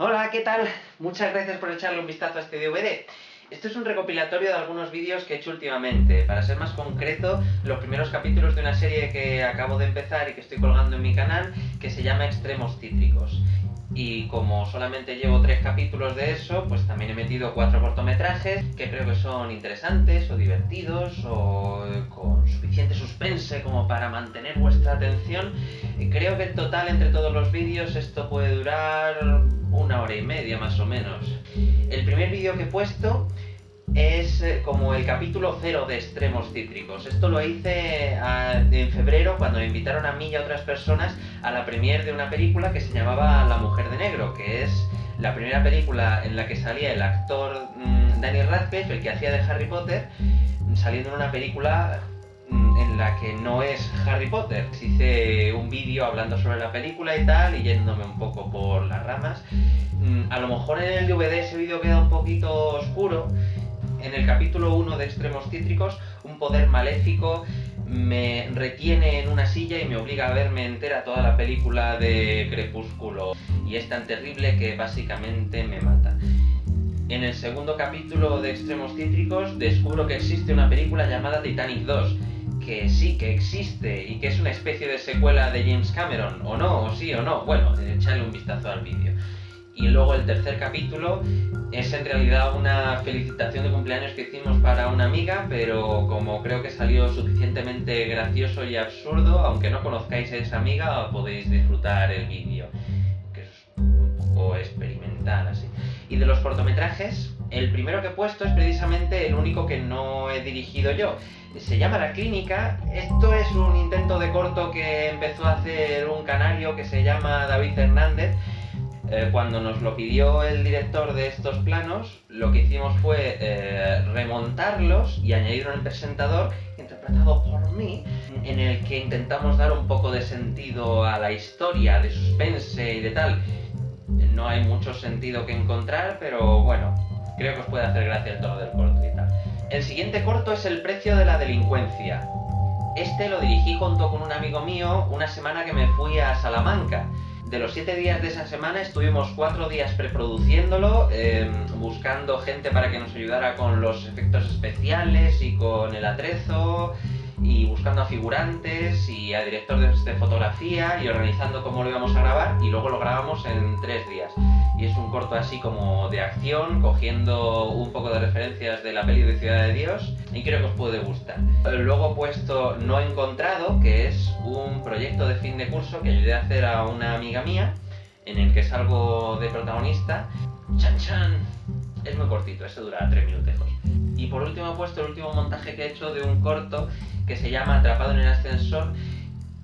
Hola, ¿qué tal? Muchas gracias por echarle un vistazo a este DVD. Esto es un recopilatorio de algunos vídeos que he hecho últimamente. Para ser más concreto, los primeros capítulos de una serie que acabo de empezar y que estoy colgando en mi canal, que se llama Extremos Cítricos. Y como solamente llevo tres capítulos de eso, pues también he metido cuatro cortometrajes que creo que son interesantes o divertidos o con suficiente suspense como para mantener vuestra atención. Creo que en total entre todos los vídeos esto puede durar una hora y media más o menos. El primer vídeo que he puesto es eh, como el capítulo cero de Extremos Cítricos. Esto lo hice ah, en febrero cuando me invitaron a mí y a otras personas a la premiere de una película que se llamaba La Mujer de Negro, que es la primera película en la que salía el actor mm, Daniel Radcliffe, el que hacía de Harry Potter, saliendo en una película mm, en la que no es Harry Potter. Hice un vídeo hablando sobre la película y tal, y yéndome un poco por las ramas. Mm, a lo mejor en el DVD ese vídeo queda un poquito oscuro, en el capítulo 1 de Extremos Cítricos, un poder maléfico me retiene en una silla y me obliga a verme entera toda la película de Crepúsculo. Y es tan terrible que básicamente me mata. En el segundo capítulo de Extremos Cítricos descubro que existe una película llamada Titanic 2, que sí, que existe y que es una especie de secuela de James Cameron, o no, o sí o no. Bueno, echarle un vistazo al vídeo. Y luego el tercer capítulo es en realidad una felicitación de cumpleaños que hicimos para una amiga, pero como creo que salió suficientemente gracioso y absurdo, aunque no conozcáis a esa amiga, podéis disfrutar el vídeo, que es un poco experimental así. Y de los cortometrajes, el primero que he puesto es precisamente el único que no he dirigido yo. Se llama La Clínica. Esto es un intento de corto que empezó a hacer un canario que se llama David Hernández eh, cuando nos lo pidió el director de estos planos, lo que hicimos fue eh, remontarlos y añadir un presentador interpretado por mí, en el que intentamos dar un poco de sentido a la historia, de suspense y de tal. No hay mucho sentido que encontrar, pero bueno, creo que os puede hacer gracia el tono del corto y tal. El siguiente corto es El precio de la delincuencia. Este lo dirigí junto con un amigo mío una semana que me fui a Salamanca de los siete días de esa semana estuvimos cuatro días preproduciéndolo, em, buscando gente para que nos ayudara con los efectos especiales y con el atrezo, y buscando a figurantes y a directores de fotografía y organizando cómo lo íbamos a grabar y luego lo grabamos en tres días. Y es un corto así como de acción, cogiendo un poco de referencias de la peli de Ciudad de Dios y creo que os puede gustar. Luego he puesto No Encontrado, que es un proyecto de fin de curso que ayudé a hacer a una amiga mía en el que salgo de protagonista. ¡Chan chan! Es muy cortito, ese dura tres minutos. Y por último he puesto el último montaje que he hecho de un corto que se llama Atrapado en el ascensor,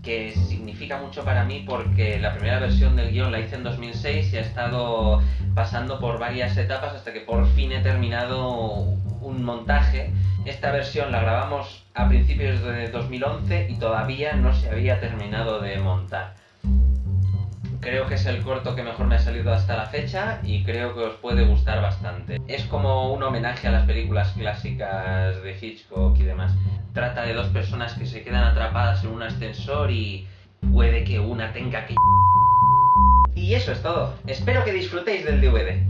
que significa mucho para mí porque la primera versión del guion la hice en 2006 y ha estado pasando por varias etapas hasta que por fin he terminado un montaje. Esta versión la grabamos a principios de 2011 y todavía no se había terminado de montar. Creo que es el corto que mejor me ha salido hasta la fecha y creo que os puede gustar bastante. Es como un homenaje a las películas clásicas de Hitchcock y demás. Trata de dos personas que se quedan atrapadas en un ascensor y puede que una tenga que... Y eso es todo. Espero que disfrutéis del DVD.